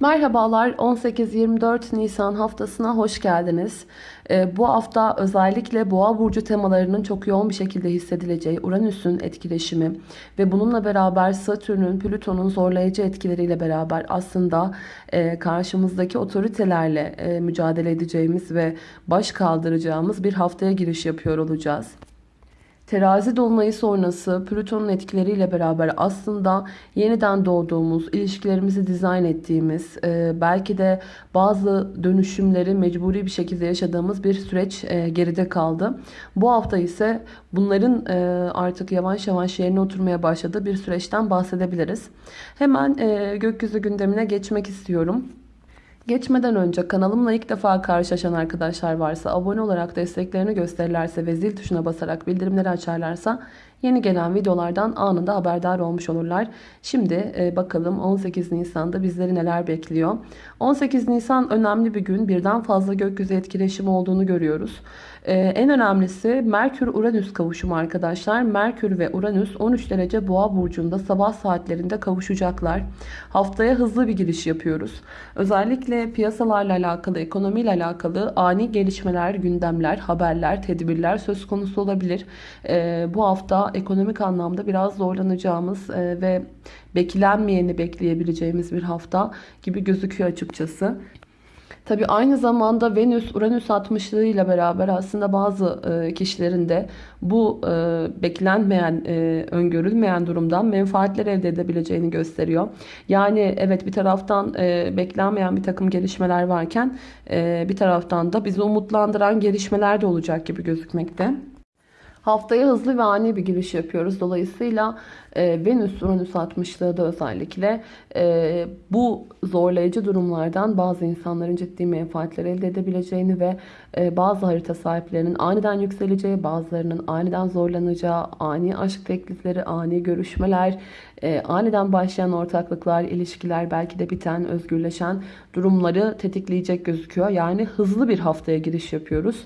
Merhabalar 18-24 Nisan haftasına hoş geldiniz. Ee, bu hafta özellikle boğa burcu temalarının çok yoğun bir şekilde hissedileceği Uranüs'ün etkileşimi ve bununla beraber Satürn'ün, Plüton'un zorlayıcı etkileriyle beraber aslında e, karşımızdaki otoritelerle e, mücadele edeceğimiz ve baş kaldıracağımız bir haftaya giriş yapıyor olacağız. Terazi dolunayı sonrası Plüton'un etkileriyle beraber aslında yeniden doğduğumuz, ilişkilerimizi dizayn ettiğimiz, e, belki de bazı dönüşümleri mecburi bir şekilde yaşadığımız bir süreç e, geride kaldı. Bu hafta ise bunların e, artık yavaş yavaş yerine oturmaya başladığı bir süreçten bahsedebiliriz. Hemen gökyüzü gündemine geçmek istiyorum. Geçmeden önce kanalımla ilk defa karşılaşan arkadaşlar varsa abone olarak desteklerini gösterirlerse ve zil tuşuna basarak bildirimleri açarlarsa yeni gelen videolardan anında haberdar olmuş olurlar. Şimdi e, bakalım 18 Nisan'da bizleri neler bekliyor. 18 Nisan önemli bir gün. Birden fazla gökyüzü etkileşimi olduğunu görüyoruz. Ee, en önemlisi Merkür-Uranüs kavuşumu arkadaşlar. Merkür ve Uranüs 13 derece boğa burcunda sabah saatlerinde kavuşacaklar. Haftaya hızlı bir giriş yapıyoruz. Özellikle piyasalarla alakalı, ekonomiyle alakalı ani gelişmeler, gündemler, haberler, tedbirler söz konusu olabilir. Ee, bu hafta ekonomik anlamda biraz zorlanacağımız e, ve beklenmeyeni bekleyebileceğimiz bir hafta gibi gözüküyor açıkçası. Tabi aynı zamanda Venüs Uranüs 60'lığı ile beraber aslında bazı e, kişilerin de bu e, beklenmeyen, öngörülmeyen durumdan menfaatler elde edebileceğini gösteriyor. Yani evet bir taraftan beklenmeyen bir takım gelişmeler varken bir taraftan da bizi umutlandıran gelişmeler de olacak gibi gözükmekte. Haftaya hızlı ve ani bir giriş yapıyoruz. Dolayısıyla e, Venüs Uranüs 60'lığı da özellikle e, bu zorlayıcı durumlardan bazı insanların ciddi menfaatler elde edebileceğini ve e, bazı harita sahiplerinin aniden yükseleceği, bazılarının aniden zorlanacağı, ani aşk teklifleri, ani görüşmeler, e, aniden başlayan ortaklıklar, ilişkiler, belki de biten, özgürleşen durumları tetikleyecek gözüküyor. Yani hızlı bir haftaya giriş yapıyoruz.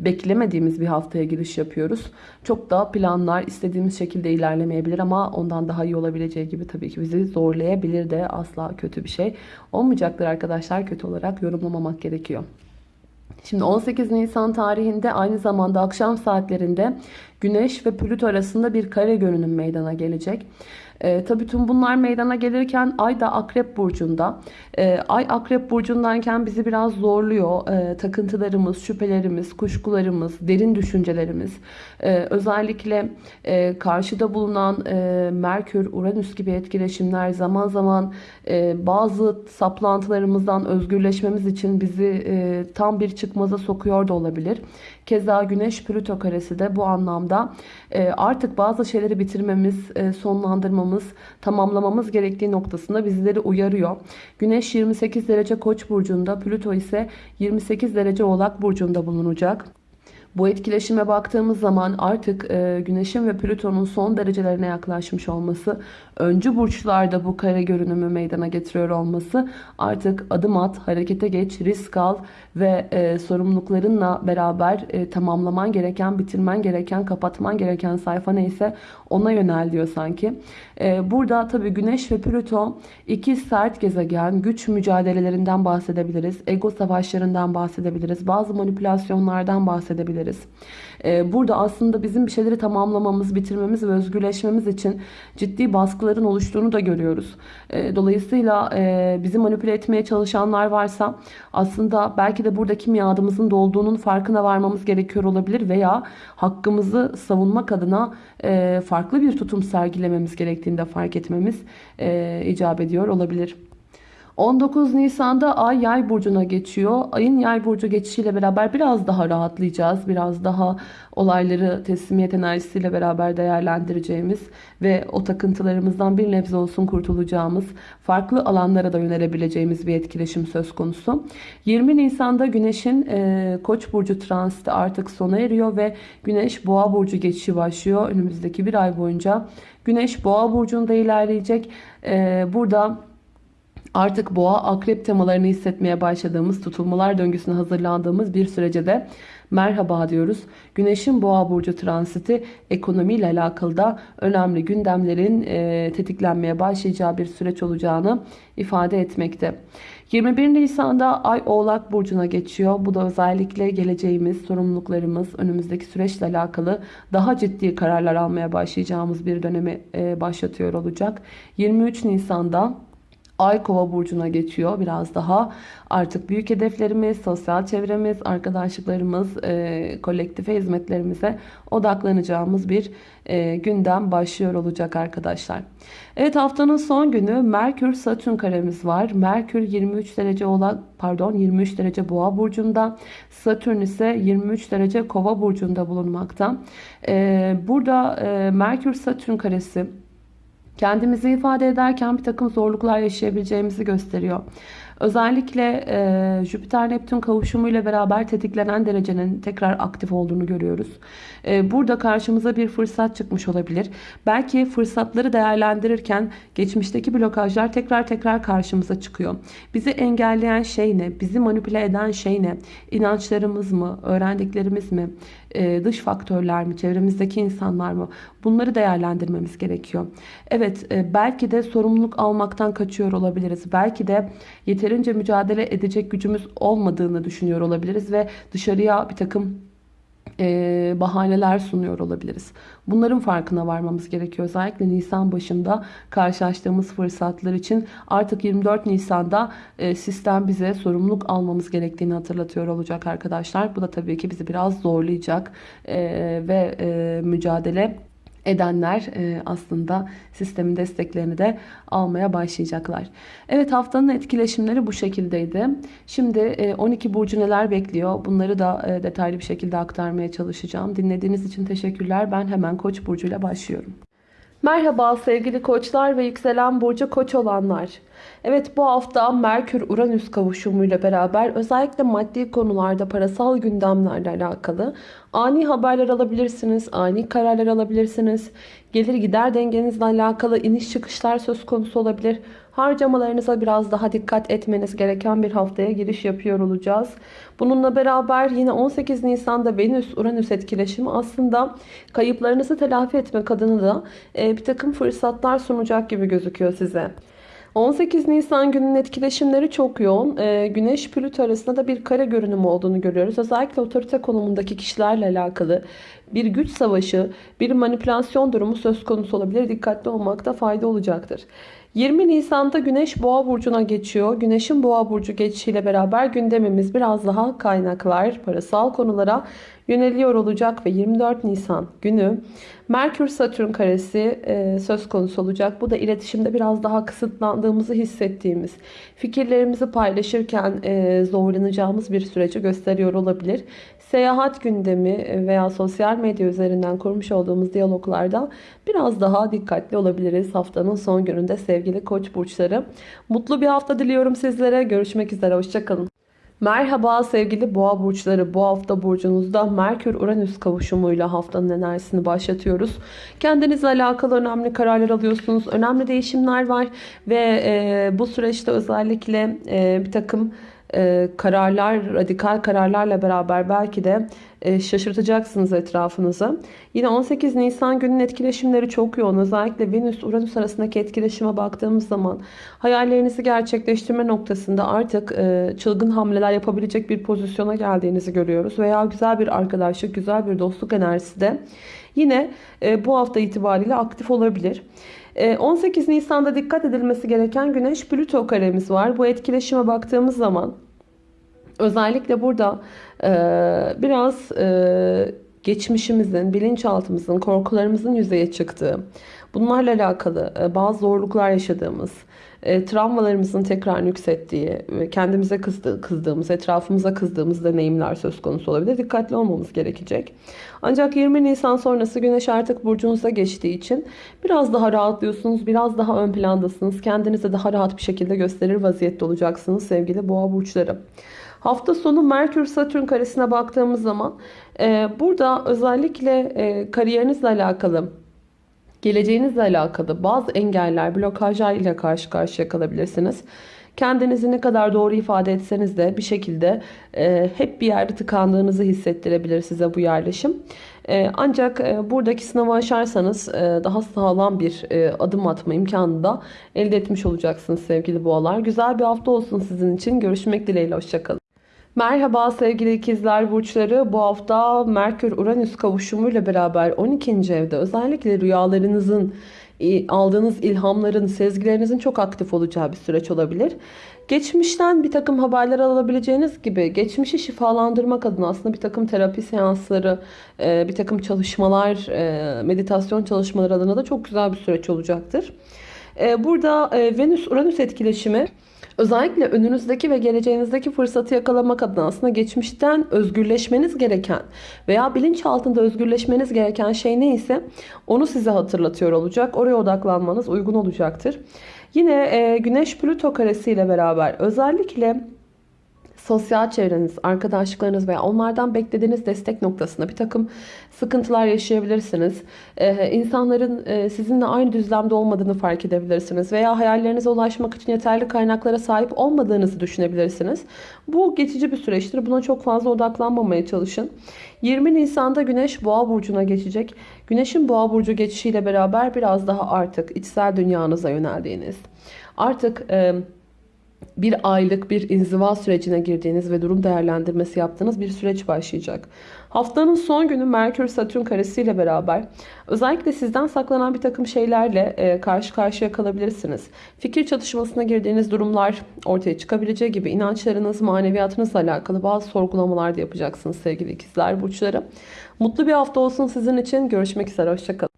Beklemediğimiz bir haftaya giriş yapıyoruz. Çok da planlar istediğimiz şekilde ilerlemeyebilir ama ondan daha iyi olabileceği gibi tabii ki bizi zorlayabilir de asla kötü bir şey olmayacaktır arkadaşlar. Kötü olarak yorumlamamak gerekiyor. Şimdi 18 Nisan tarihinde aynı zamanda akşam saatlerinde Güneş ve Plüto arasında bir kare görünüm meydana gelecek. E, tabii tüm bunlar meydana gelirken Ay da Akrep Burcu'nda. E, Ay Akrep Burcu'ndayken bizi biraz zorluyor. E, takıntılarımız, şüphelerimiz, kuşkularımız, derin düşüncelerimiz. E, özellikle e, karşıda bulunan e, Merkür, Uranüs gibi etkileşimler zaman zaman e, bazı saplantılarımızdan özgürleşmemiz için bizi e, tam bir çıkmaza sokuyor da olabilir. Keza Güneş Plüto karesi de bu anlamda e, artık bazı şeyleri bitirmemiz, e, sonlandırmamız, tamamlamamız gerektiği noktasında bizleri uyarıyor. Güneş 28 derece Koç burcunda, Plüto ise 28 derece Oğlak burcunda bulunacak. Bu etkileşime baktığımız zaman artık e, Güneş'in ve Plüton'un son derecelerine yaklaşmış olması, öncü burçlarda bu kare görünümü meydana getiriyor olması artık adım at, harekete geç, risk al ve e, sorumluluklarınla beraber e, tamamlaman gereken, bitirmen gereken, kapatman gereken sayfa neyse ona yönel diyor sanki. E, burada tabii Güneş ve Plüto iki sert gezegen, güç mücadelelerinden bahsedebiliriz, ego savaşlarından bahsedebiliriz, bazı manipülasyonlardan bahsedebiliriz. E, burada aslında bizim bir şeyleri tamamlamamız, bitirmemiz ve özgürleşmemiz için ciddi baskıların oluştuğunu da görüyoruz. E, dolayısıyla e, bizi manipüle etmeye çalışanlar varsa aslında belki de buradaki miadımızın dolduğunun farkına varmamız gerekiyor olabilir veya hakkımızı savunmak adına e, farklı bir tutum sergilememiz gerektiğinde fark etmemiz e, icap ediyor olabilir. 19 Nisan'da Ay Yay burcuna geçiyor. Ayın Yay burcu geçişiyle beraber biraz daha rahatlayacağız. Biraz daha olayları teslimiyet enerjisiyle beraber değerlendireceğimiz ve o takıntılarımızdan bir nebze olsun kurtulacağımız, farklı alanlara da yönelebileceğimiz bir etkileşim söz konusu. 20 Nisan'da Güneş'in e, Koç burcu transiti artık sona eriyor ve Güneş Boğa burcu geçişi başlıyor. Önümüzdeki bir ay boyunca Güneş Boğa burcunda ilerleyecek. E, burada artık boğa akrep temalarını hissetmeye başladığımız, tutulmalar döngüsüne hazırlandığımız bir sürece de merhaba diyoruz. Güneşin boğa burcu transiti ekonomiyle alakalı da önemli gündemlerin e, tetiklenmeye başlayacağı bir süreç olacağını ifade etmekte. 21 Nisan'da Ay Oğlak Burcu'na geçiyor. Bu da özellikle geleceğimiz, sorumluluklarımız, önümüzdeki süreçle alakalı daha ciddi kararlar almaya başlayacağımız bir dönemi e, başlatıyor olacak. 23 Nisan'da Ay kova burcuna geçiyor. Biraz daha artık büyük hedeflerimiz, sosyal çevremiz, arkadaşlıklarımız, e, kolektife hizmetlerimize odaklanacağımız bir e, gündem başlıyor olacak arkadaşlar. Evet haftanın son günü Merkür Satürn karemiz var. Merkür 23 derece olan pardon 23 derece Boğa burcunda, Satürn ise 23 derece Kova burcunda bulunmakta. E, burada e, Merkür Satürn karesi kendimizi ifade ederken bir takım zorluklar yaşayabileceğimizi gösteriyor. Özellikle e, Jüpiter-Neptün kavuşumuyla beraber tetiklenen derecenin tekrar aktif olduğunu görüyoruz. E, burada karşımıza bir fırsat çıkmış olabilir. Belki fırsatları değerlendirirken geçmişteki blokajlar tekrar tekrar karşımıza çıkıyor. Bizi engelleyen şey ne? Bizi manipüle eden şey ne? İnançlarımız mı? Öğrendiklerimiz mi? E, dış faktörler mi? Çevremizdeki insanlar mı? Bunları değerlendirmemiz gerekiyor. Evet e, belki de sorumluluk almaktan kaçıyor olabiliriz. Belki de yeterince mücadele edecek gücümüz olmadığını düşünüyor olabiliriz ve dışarıya bir takım e, bahaneler sunuyor olabiliriz. Bunların farkına varmamız gerekiyor. Özellikle Nisan başında karşılaştığımız fırsatlar için artık 24 Nisan'da e, sistem bize sorumluluk almamız gerektiğini hatırlatıyor olacak arkadaşlar. Bu da tabii ki bizi biraz zorlayacak e, ve e, mücadele edenler e, aslında sistemin desteklerini de almaya başlayacaklar. Evet haftanın etkileşimleri bu şekildeydi. Şimdi 12 e, burcu neler bekliyor bunları da e, detaylı bir şekilde aktarmaya çalışacağım. Dinlediğiniz için teşekkürler. Ben hemen Koç burcuyla başlıyorum. Merhaba sevgili koçlar ve yükselen burcu koç olanlar. Evet bu hafta Merkür-Uranüs kavuşumuyla beraber özellikle maddi konularda parasal gündemlerle alakalı ani haberler alabilirsiniz, ani kararlar alabilirsiniz. Gelir gider dengenizle alakalı iniş çıkışlar söz konusu olabilir. Harcamalarınıza biraz daha dikkat etmeniz gereken bir haftaya giriş yapıyor olacağız. Bununla beraber yine 18 Nisan'da Venüs-Uranüs etkileşimi aslında kayıplarınızı telafi etmek adına da e, bir takım fırsatlar sunacak gibi gözüküyor size. 18 Nisan gününün etkileşimleri çok yoğun. Ee, Güneş Plüto arasında da bir kare görünüm olduğunu görüyoruz. Özellikle otorite konumundaki kişilerle alakalı bir güç savaşı, bir manipülasyon durumu söz konusu olabilir. Dikkatli olmakta fayda olacaktır. 20 Nisan'da Güneş Boğa burcuna geçiyor. Güneşin Boğa burcu geçişiyle beraber gündemimiz biraz daha kaynaklar, parasal konulara yöneliyor olacak ve 24 Nisan günü Merkür Satürn karesi e, söz konusu olacak. Bu da iletişimde biraz daha kısıtlandığımızı hissettiğimiz, fikirlerimizi paylaşırken e, zorlanacağımız bir süreci gösteriyor olabilir. Seyahat gündemi veya sosyal medya üzerinden kurmuş olduğumuz diyaloglarda biraz daha dikkatli olabiliriz haftanın son gününde sevgili koç burçları. Mutlu bir hafta diliyorum sizlere. Görüşmek üzere. Hoşçakalın. Merhaba sevgili boğa burçları. Bu hafta burcunuzda Merkür-Uranüs kavuşumuyla haftanın enerjisini başlatıyoruz. Kendinizle alakalı önemli kararlar alıyorsunuz. Önemli değişimler var ve e, bu süreçte özellikle e, bir takım e, kararlar, radikal kararlarla beraber belki de e, şaşırtacaksınız etrafınızı. Yine 18 Nisan günün etkileşimleri çok yoğun. Özellikle Venüs-Uranüs arasındaki etkileşime baktığımız zaman hayallerinizi gerçekleştirme noktasında artık e, çılgın hamleler yapabilecek bir pozisyona geldiğinizi görüyoruz. Veya güzel bir arkadaşlık, güzel bir dostluk enerjisi de yine bu hafta itibariyle aktif olabilir. 18 Nisan'da dikkat edilmesi gereken Güneş Plüto karemiz var. Bu etkileşime baktığımız zaman Özellikle burada e, biraz e, geçmişimizin, bilinçaltımızın, korkularımızın yüzeye çıktığı, bunlarla alakalı e, bazı zorluklar yaşadığımız, e, travmalarımızın tekrar yükselttiği, kendimize kızdı, kızdığımız, etrafımıza kızdığımız deneyimler söz konusu olabilir. Dikkatli olmamız gerekecek. Ancak 20 Nisan sonrası Güneş artık burcunuza geçtiği için biraz daha rahatlıyorsunuz, biraz daha ön plandasınız. Kendinize daha rahat bir şekilde gösterir vaziyette olacaksınız sevgili boğa burçları. Hafta sonu Merkür Satürn karesine baktığımız zaman e, burada özellikle e, kariyerinizle alakalı geleceğinizle alakalı bazı engeller, blokajlar ile karşı karşıya kalabilirsiniz. Kendinizi ne kadar doğru ifade etseniz de bir şekilde e, hep bir yerde tıkandığınızı hissettirebilir size bu yerleşim. E, ancak e, buradaki sınavı aşarsanız e, daha sağlam bir e, adım atma imkanı da elde etmiş olacaksınız sevgili boğalar. Güzel bir hafta olsun sizin için. Görüşmek dileğiyle. Hoşçakalın. Merhaba sevgili ikizler burçları. Bu hafta Merkür-Uranüs kavuşumuyla beraber 12. evde özellikle rüyalarınızın, e, aldığınız ilhamların, sezgilerinizin çok aktif olacağı bir süreç olabilir. Geçmişten bir takım haberler alabileceğiniz gibi geçmişi şifalandırmak adına aslında bir takım terapi seansları, e, bir takım çalışmalar, e, meditasyon çalışmaları adına da çok güzel bir süreç olacaktır. Burada Venüs-Uranüs etkileşimi Özellikle önünüzdeki ve geleceğinizdeki fırsatı yakalamak adına aslında geçmişten özgürleşmeniz gereken veya bilinç altında özgürleşmeniz gereken şey neyse onu size hatırlatıyor olacak. Oraya odaklanmanız uygun olacaktır. Yine e, Güneş Plüto karesi ile beraber özellikle sosyal çevreniz, arkadaşlıklarınız veya onlardan beklediğiniz destek noktasında bir takım sıkıntılar yaşayabilirsiniz. Ee, insanların e, sizinle aynı düzlemde olmadığını fark edebilirsiniz. Veya hayallerinize ulaşmak için yeterli kaynaklara sahip olmadığınızı düşünebilirsiniz. Bu geçici bir süreçtir. Buna çok fazla odaklanmamaya çalışın. 20 Nisan'da Güneş Boğa Burcu'na geçecek. Güneş'in Boğa Burcu geçişiyle beraber biraz daha artık içsel dünyanıza yöneldiğiniz, artık... E, bir aylık bir inziva sürecine girdiğiniz ve durum değerlendirmesi yaptığınız bir süreç başlayacak. Haftanın son günü Merkür Satürn karesiyle beraber özellikle sizden saklanan bir takım şeylerle e, karşı karşıya kalabilirsiniz. Fikir çatışmasına girdiğiniz durumlar ortaya çıkabileceği gibi inançlarınız, maneviyatınızla alakalı bazı sorgulamalar da yapacaksınız sevgili ikizler burçları. Mutlu bir hafta olsun sizin için. Görüşmek üzere. Hoşçakalın.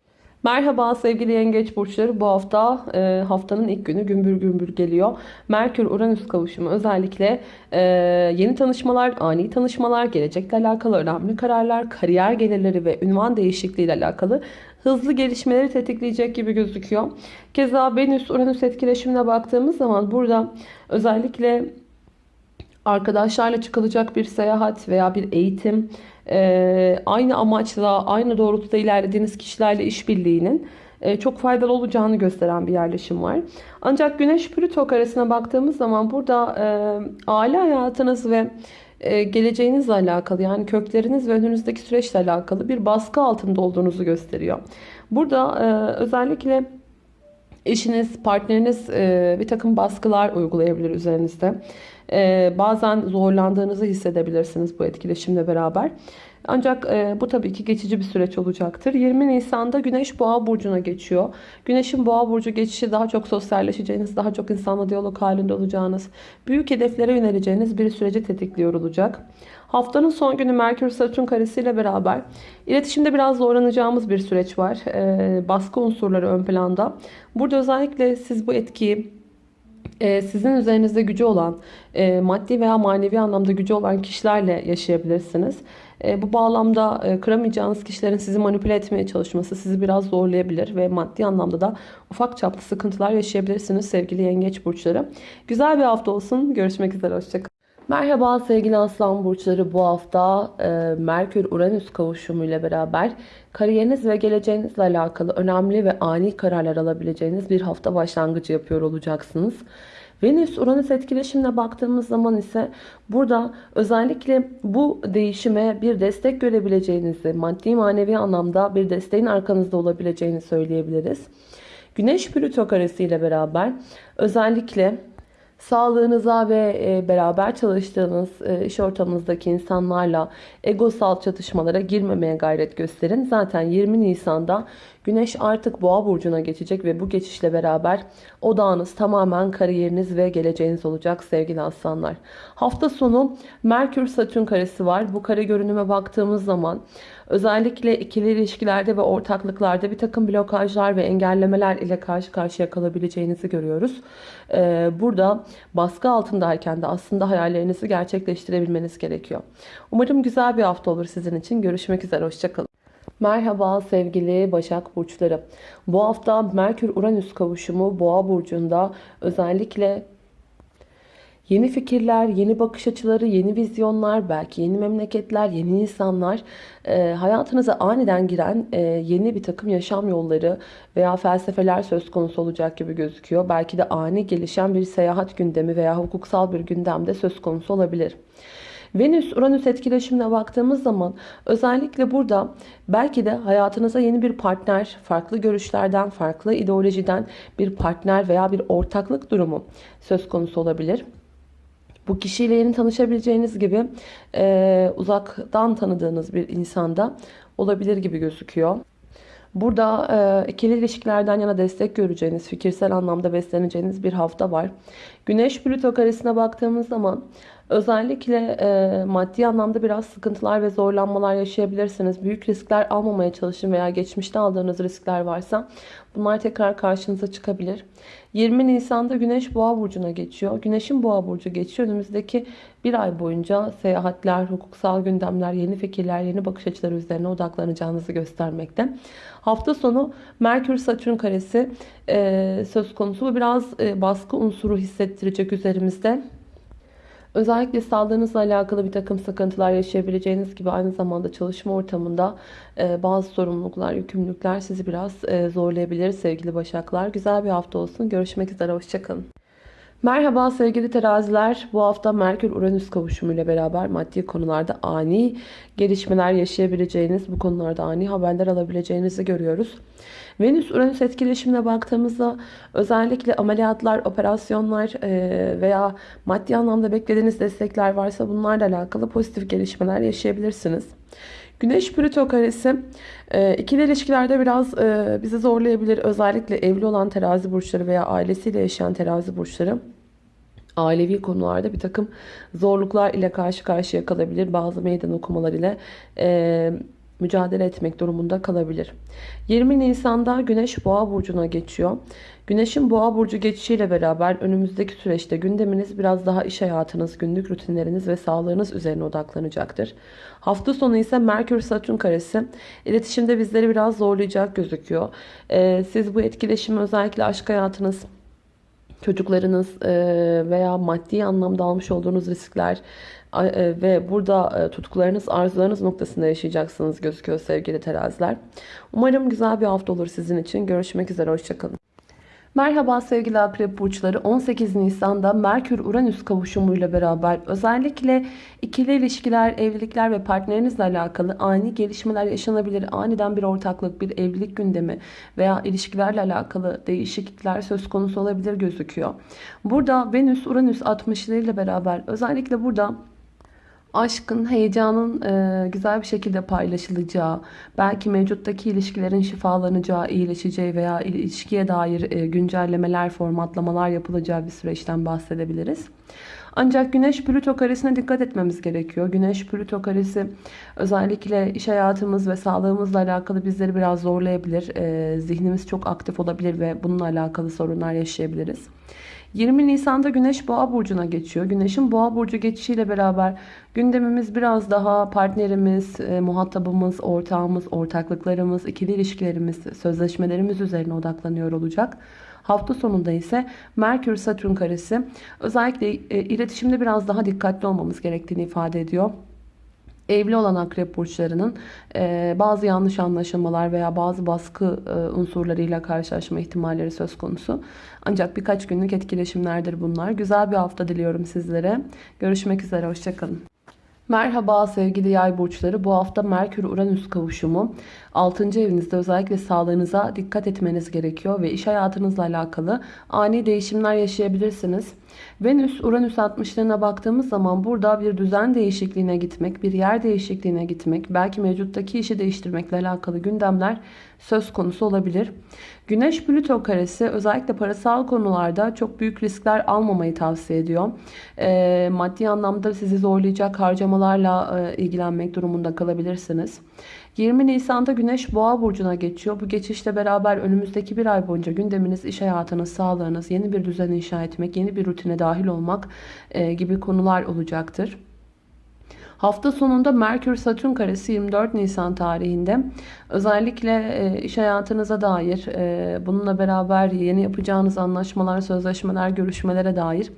Merhaba sevgili yengeç burçları. Bu hafta e, haftanın ilk günü gümbür gümbür geliyor. Merkür-Uranüs kavuşumu özellikle e, yeni tanışmalar, ani tanışmalar, gelecekle alakalı önemli kararlar, kariyer gelirleri ve ünvan değişikliği ile alakalı hızlı gelişmeleri tetikleyecek gibi gözüküyor. Keza Venüs-Uranüs etkileşimine baktığımız zaman burada özellikle arkadaşlarla çıkılacak bir seyahat veya bir eğitim, aynı amaçla, aynı doğrultuda ilerlediğiniz kişilerle işbirliğinin e, çok faydalı olacağını gösteren bir yerleşim var. Ancak Güneş Plüto karesine baktığımız zaman burada e, aile hayatınız ve e, geleceğinizle alakalı yani kökleriniz ve önünüzdeki süreçle alakalı bir baskı altında olduğunuzu gösteriyor. Burada özellikle eşiniz, partneriniz e, bir takım baskılar uygulayabilir üzerinizde. Ee, bazen zorlandığınızı hissedebilirsiniz bu etkileşimle beraber. Ancak e, bu tabii ki geçici bir süreç olacaktır. 20 Nisan'da Güneş Boğa Burcu'na geçiyor. Güneş'in Boğa Burcu geçişi daha çok sosyalleşeceğiniz, daha çok insanla diyalog halinde olacağınız, büyük hedeflere yöneleceğiniz bir süreci tetikliyor olacak. Haftanın son günü Merkür Satürn karesiyle beraber iletişimde biraz zorlanacağımız bir süreç var. E, baskı unsurları ön planda. Burada özellikle siz bu etkiyi e, sizin üzerinizde gücü olan, e, maddi veya manevi anlamda gücü olan kişilerle yaşayabilirsiniz. E, bu bağlamda kıramayacağınız kişilerin sizi manipüle etmeye çalışması sizi biraz zorlayabilir ve maddi anlamda da ufak çaplı sıkıntılar yaşayabilirsiniz sevgili yengeç burçları. Güzel bir hafta olsun. Görüşmek üzere. Hoşçakalın. Merhaba sevgili aslan burçları bu hafta e, Merkür-Uranüs kavuşumu ile beraber kariyeriniz ve geleceğinizle alakalı önemli ve ani kararlar alabileceğiniz bir hafta başlangıcı yapıyor olacaksınız. Venüs-Uranüs etkileşimine baktığımız zaman ise burada özellikle bu değişime bir destek görebileceğinizi, maddi manevi anlamda bir desteğin arkanızda olabileceğini söyleyebiliriz. Güneş-Plüto karesi ile beraber özellikle Sağlığınıza ve e, beraber çalıştığınız e, iş ortamınızdaki insanlarla egosal çatışmalara girmemeye gayret gösterin. Zaten 20 Nisan'da Güneş artık boğa burcuna geçecek ve bu geçişle beraber odağınız tamamen kariyeriniz ve geleceğiniz olacak sevgili aslanlar. Hafta sonu Merkür Satürn karesi var. Bu kare görünüme baktığımız zaman özellikle ikili ilişkilerde ve ortaklıklarda bir takım blokajlar ve engellemeler ile karşı karşıya kalabileceğinizi görüyoruz. Ee, burada baskı altındayken de aslında hayallerinizi gerçekleştirebilmeniz gerekiyor. Umarım güzel bir hafta olur sizin için. Görüşmek üzere. Hoşçakalın. Merhaba sevgili Başak Burçları. Bu hafta Merkür-Uranüs kavuşumu Boğa Burcu'nda özellikle Yeni fikirler, yeni bakış açıları, yeni vizyonlar, belki yeni memleketler, yeni insanlar, e, hayatınıza aniden giren e, yeni bir takım yaşam yolları veya felsefeler söz konusu olacak gibi gözüküyor. Belki de ani gelişen bir seyahat gündemi veya hukuksal bir gündemde söz konusu olabilir. Venüs-Uranüs etkileşimine baktığımız zaman özellikle burada belki de hayatınıza yeni bir partner, farklı görüşlerden, farklı ideolojiden bir partner veya bir ortaklık durumu söz konusu olabilir. Bu kişiyle yeni tanışabileceğiniz gibi e, uzaktan tanıdığınız bir insanda olabilir gibi gözüküyor. Burada e, ikili ilişkilerden yana destek göreceğiniz, fikirsel anlamda besleneceğiniz bir hafta var. Güneş Plüto karesine baktığımız zaman özellikle e, maddi anlamda biraz sıkıntılar ve zorlanmalar yaşayabilirsiniz. Büyük riskler almamaya çalışın veya geçmişte aldığınız riskler varsa bunlar tekrar karşınıza çıkabilir. 20 Nisan'da Güneş Boğa burcuna geçiyor. Güneşin Boğa burcu geçiyor. Önümüzdeki bir ay boyunca seyahatler, hukuksal gündemler, yeni fikirler, yeni bakış açıları üzerine odaklanacağınızı göstermekte. Hafta sonu Merkür Satürn karesi e, söz konusu. Bu biraz e, baskı unsuru hissettirecek üzerimizde. Özellikle sağlığınızla alakalı bir takım sıkıntılar yaşayabileceğiniz gibi aynı zamanda çalışma ortamında e, bazı sorumluluklar, yükümlülükler sizi biraz e, zorlayabilir sevgili Başaklar. Güzel bir hafta olsun. Görüşmek üzere. Hoşçakalın. Merhaba sevgili teraziler. Bu hafta Merkür-Uranüs kavuşumuyla beraber maddi konularda ani gelişmeler yaşayabileceğiniz, bu konularda ani haberler alabileceğinizi görüyoruz. Venüs-Uranüs etkileşimine baktığımızda özellikle ameliyatlar, operasyonlar e, veya maddi anlamda beklediğiniz destekler varsa bunlarla alakalı pozitif gelişmeler yaşayabilirsiniz. Güneş Plüto karesi e, ikili ilişkilerde biraz e, bizi zorlayabilir. Özellikle evli olan terazi burçları veya ailesiyle yaşayan terazi burçları ailevi konularda bir takım zorluklar ile karşı karşıya kalabilir. Bazı meydan okumalar ile e, mücadele etmek durumunda kalabilir. 20 Nisan'da Güneş Boğa burcuna geçiyor. Güneşin Boğa burcu geçişiyle beraber önümüzdeki süreçte gündeminiz biraz daha iş hayatınız, günlük rutinleriniz ve sağlığınız üzerine odaklanacaktır. Hafta sonu ise Merkür Satürn karesi iletişimde bizleri biraz zorlayacak gözüküyor. Ee, siz bu etkileşimi özellikle aşk hayatınız, çocuklarınız e, veya maddi anlamda almış olduğunuz riskler e, ve burada e, tutkularınız, arzularınız noktasında yaşayacaksınız gözüküyor sevgili teraziler. Umarım güzel bir hafta olur sizin için. Görüşmek üzere, hoşçakalın. Merhaba sevgili akrep burçları 18 Nisan'da Merkür-Uranüs kavuşumuyla beraber özellikle ikili ilişkiler, evlilikler ve partnerinizle alakalı ani gelişmeler yaşanabilir. Aniden bir ortaklık, bir evlilik gündemi veya ilişkilerle alakalı değişiklikler söz konusu olabilir gözüküyor. Burada Venüs-Uranüs 60'larıyla beraber özellikle burada aşkın, heyecanın e, güzel bir şekilde paylaşılacağı, belki mevcuttaki ilişkilerin şifalanacağı, iyileşeceği veya ilişkiye dair e, güncellemeler, formatlamalar yapılacağı bir süreçten bahsedebiliriz. Ancak Güneş Plüto karesine dikkat etmemiz gerekiyor. Güneş Plüto karesi özellikle iş hayatımız ve sağlığımızla alakalı bizleri biraz zorlayabilir. E, zihnimiz çok aktif olabilir ve bununla alakalı sorunlar yaşayabiliriz. 20 Nisan'da Güneş Boğa burcuna geçiyor. Güneşin Boğa burcu geçişiyle beraber gündemimiz biraz daha partnerimiz, e, muhatabımız, ortağımız, ortaklıklarımız, ikili ilişkilerimiz, sözleşmelerimiz üzerine odaklanıyor olacak. Hafta sonunda ise Merkür Satürn karesi özellikle e, iletişimde biraz daha dikkatli olmamız gerektiğini ifade ediyor evli olan akrep burçlarının e, bazı yanlış anlaşılmalar veya bazı baskı e, unsurlarıyla karşılaşma ihtimalleri söz konusu. Ancak birkaç günlük etkileşimlerdir bunlar. Güzel bir hafta diliyorum sizlere. Görüşmek üzere, hoşçakalın. Merhaba sevgili yay burçları. Bu hafta Merkür-Uranüs kavuşumu 6. evinizde özellikle sağlığınıza dikkat etmeniz gerekiyor ve iş hayatınızla alakalı ani değişimler yaşayabilirsiniz. Venüs Uranüs 60'larına baktığımız zaman burada bir düzen değişikliğine gitmek, bir yer değişikliğine gitmek, belki mevcuttaki işi değiştirmekle alakalı gündemler söz konusu olabilir. Güneş Plüto karesi özellikle parasal konularda çok büyük riskler almamayı tavsiye ediyor. E, maddi anlamda sizi zorlayacak harcamalarla e, ilgilenmek durumunda kalabilirsiniz. 20 Nisan'da Güneş Boğa burcuna geçiyor. Bu geçişle beraber önümüzdeki bir ay boyunca gündeminiz, iş hayatınız, sağlığınız, yeni bir düzen inşa etmek, yeni bir rutine dahil olmak e, gibi konular olacaktır. Hafta sonunda Merkür Satürn karesi 24 Nisan tarihinde özellikle e, iş hayatınıza dair e, bununla beraber yeni yapacağınız anlaşmalar, sözleşmeler, görüşmelere dair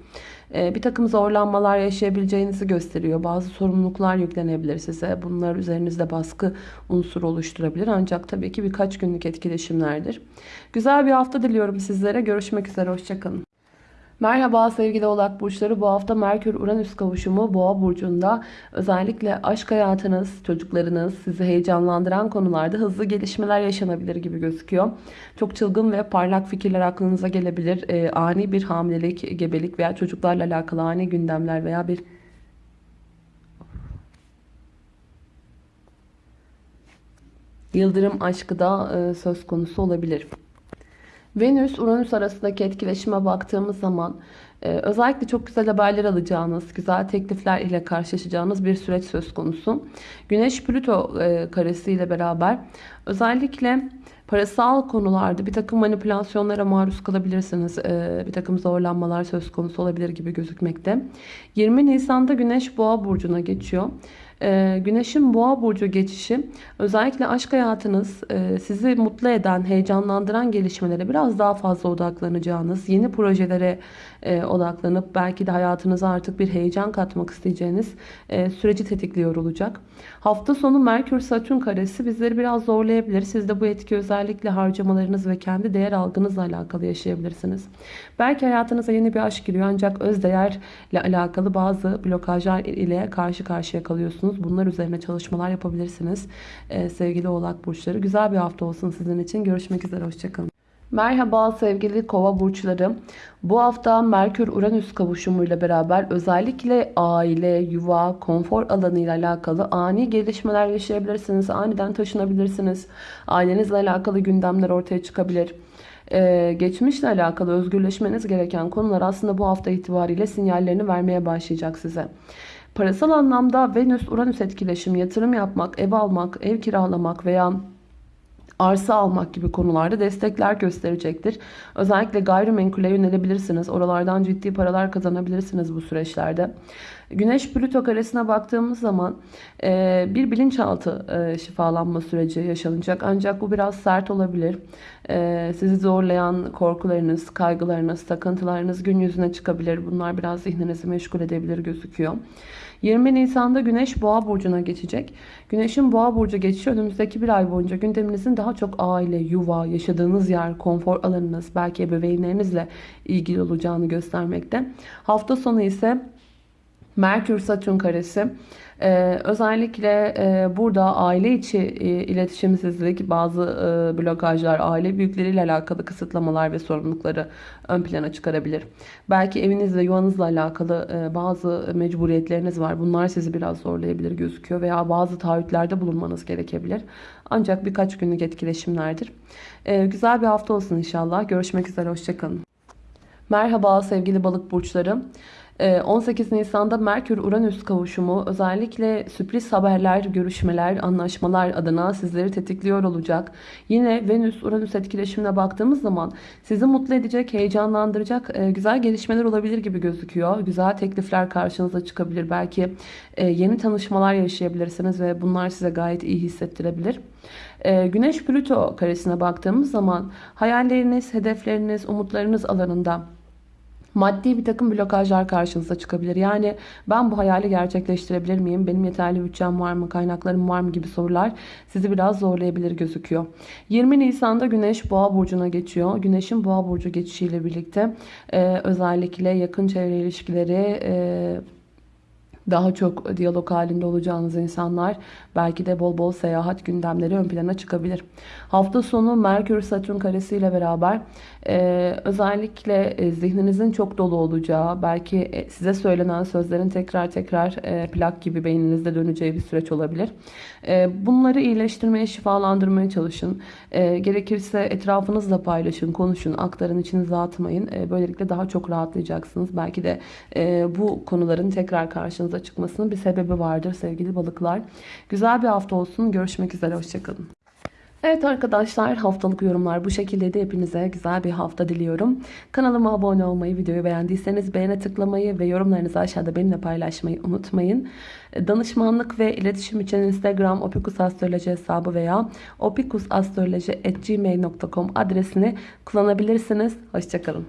bir takım zorlanmalar yaşayabileceğinizi gösteriyor. Bazı sorumluluklar yüklenebilir size. Bunlar üzerinizde baskı unsuru oluşturabilir. Ancak tabii ki birkaç günlük etkileşimlerdir. Güzel bir hafta diliyorum sizlere. Görüşmek üzere. Hoşçakalın. Merhaba sevgili oğlak burçları. Bu hafta Merkür-Uranüs kavuşumu Boğa burcunda özellikle aşk hayatınız, çocuklarınız, sizi heyecanlandıran konularda hızlı gelişmeler yaşanabilir gibi gözüküyor. Çok çılgın ve parlak fikirler aklınıza gelebilir. Ee, ani bir hamilelik, gebelik veya çocuklarla alakalı ani gündemler veya bir yıldırım aşkı da e, söz konusu olabilir. Venüs-Uranüs arasındaki etkileşime baktığımız zaman e, özellikle çok güzel haberler alacağınız, güzel teklifler ile karşılaşacağınız bir süreç söz konusu. Güneş-Plüto e, karesiyle beraber özellikle parasal konularda bir takım manipülasyonlara maruz kalabilirsiniz. E, bir takım zorlanmalar söz konusu olabilir gibi gözükmekte. 20 Nisan'da Güneş Boğa burcuna geçiyor. Ee, güneşin boğa burcu geçişi özellikle aşk hayatınız e, sizi mutlu eden, heyecanlandıran gelişmelere biraz daha fazla odaklanacağınız, yeni projelere e, odaklanıp belki de hayatınıza artık bir heyecan katmak isteyeceğiniz e, süreci tetikliyor olacak. Hafta sonu Merkür Satürn karesi bizleri biraz zorlayabilir. Siz de bu etki özellikle harcamalarınız ve kendi değer algınızla alakalı yaşayabilirsiniz. Belki hayatınıza yeni bir aşk giriyor ancak öz değerle alakalı bazı blokajlar ile karşı karşıya kalıyorsunuz. Bunlar üzerine çalışmalar yapabilirsiniz. Ee, sevgili oğlak burçları. Güzel bir hafta olsun sizin için. Görüşmek üzere. Hoşçakalın. Merhaba sevgili kova burçları. Bu hafta Merkür-Uranüs kavuşumuyla beraber özellikle aile, yuva, konfor alanı ile alakalı ani gelişmeler yaşayabilirsiniz. Aniden taşınabilirsiniz. Ailenizle alakalı gündemler ortaya çıkabilir. Ee, geçmişle alakalı özgürleşmeniz gereken konular aslında bu hafta itibariyle sinyallerini vermeye başlayacak size. Parasal anlamda Venüs-Uranüs etkileşimi, yatırım yapmak, ev almak, ev kiralamak veya arsa almak gibi konularda destekler gösterecektir. Özellikle gayrimenkule yönelebilirsiniz. Oralardan ciddi paralar kazanabilirsiniz bu süreçlerde. Güneş Plüto karesine baktığımız zaman e, bir bilinçaltı e, şifalanma süreci yaşanacak. Ancak bu biraz sert olabilir. E, sizi zorlayan korkularınız, kaygılarınız, takıntılarınız gün yüzüne çıkabilir. Bunlar biraz zihninizi meşgul edebilir gözüküyor. 20 Nisan'da Güneş Boğa burcuna geçecek. Güneşin Boğa burcu geçişi önümüzdeki bir ay boyunca gündeminizin daha çok aile, yuva, yaşadığınız yer, konfor alanınız, belki ebeveynlerinizle ilgili olacağını göstermekte. Hafta sonu ise Merkür Satürn karesi ee, özellikle e, burada aile içi e, iletişimsizlik, bazı e, blokajlar, aile büyükleriyle alakalı kısıtlamalar ve sorumlulukları ön plana çıkarabilir. Belki evinizle, yuvanızla alakalı e, bazı mecburiyetleriniz var. Bunlar sizi biraz zorlayabilir gözüküyor veya bazı taahhütlerde bulunmanız gerekebilir. Ancak birkaç günlük etkileşimlerdir. E, güzel bir hafta olsun inşallah. Görüşmek üzere, hoşçakalın. Merhaba sevgili balık burçları. 18 ee, Nisan'da Merkür-Uranüs kavuşumu özellikle sürpriz haberler, görüşmeler, anlaşmalar adına sizleri tetikliyor olacak. Yine Venüs-Uranüs etkileşimine baktığımız zaman sizi mutlu edecek, heyecanlandıracak e, güzel gelişmeler olabilir gibi gözüküyor. Güzel teklifler karşınıza çıkabilir. Belki e, yeni tanışmalar yaşayabilirsiniz ve bunlar size gayet iyi hissettirebilir. E, Güneş-Plüto karesine baktığımız zaman hayalleriniz, hedefleriniz, umutlarınız alanında maddi bir takım blokajlar karşınıza çıkabilir. Yani ben bu hayali gerçekleştirebilir miyim? Benim yeterli bütçem var mı? Kaynaklarım var mı? gibi sorular sizi biraz zorlayabilir gözüküyor. 20 Nisan'da Güneş Boğa burcuna geçiyor. Güneşin Boğa burcu geçişiyle birlikte e, özellikle yakın çevre ilişkileri e, daha çok diyalog halinde olacağınız insanlar belki de bol bol seyahat gündemleri ön plana çıkabilir. Hafta sonu Merkür Satürn karesi ile beraber e, özellikle e, zihninizin çok dolu olacağı, belki e, size söylenen sözlerin tekrar tekrar e, plak gibi beyninizde döneceği bir süreç olabilir. E, bunları iyileştirmeye, şifalandırmaya çalışın. E, gerekirse etrafınızla paylaşın, konuşun, aktarın, içinize atmayın. E, böylelikle daha çok rahatlayacaksınız. Belki de e, bu konuların tekrar karşınıza çıkmasının bir sebebi vardır sevgili balıklar. Güzel bir hafta olsun. Görüşmek üzere. Hoşçakalın. Evet arkadaşlar haftalık yorumlar bu şekildeydi. Hepinize güzel bir hafta diliyorum. Kanalıma abone olmayı, videoyu beğendiyseniz beğene tıklamayı ve yorumlarınızı aşağıda benimle paylaşmayı unutmayın. Danışmanlık ve iletişim için Instagram opikusastroloji hesabı veya opikusastroloji.gmail.com adresini kullanabilirsiniz. Hoşçakalın.